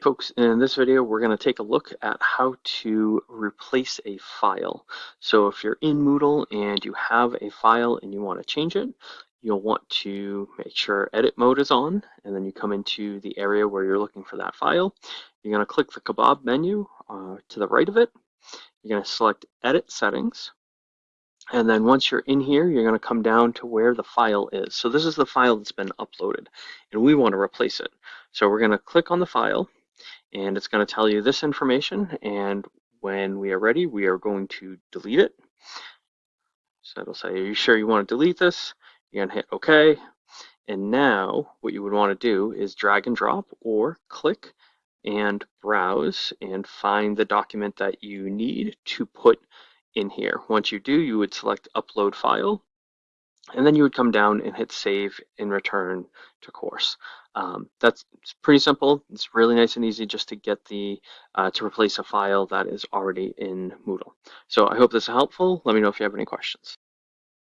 folks, in this video we're going to take a look at how to replace a file. So if you're in Moodle and you have a file and you want to change it, you'll want to make sure edit mode is on and then you come into the area where you're looking for that file. You're going to click the kebab menu uh, to the right of it. You're going to select edit settings and then once you're in here, you're going to come down to where the file is. So this is the file that's been uploaded and we want to replace it. So we're going to click on the file and it's going to tell you this information and when we are ready we are going to delete it. So it'll say are you sure you want to delete this? You're going to hit OK and now what you would want to do is drag and drop or click and browse and find the document that you need to put in here. Once you do you would select upload file and then you would come down and hit save and return to course. Um, that's pretty simple. It's really nice and easy just to get the uh, to replace a file that is already in Moodle. So I hope this is helpful. Let me know if you have any questions.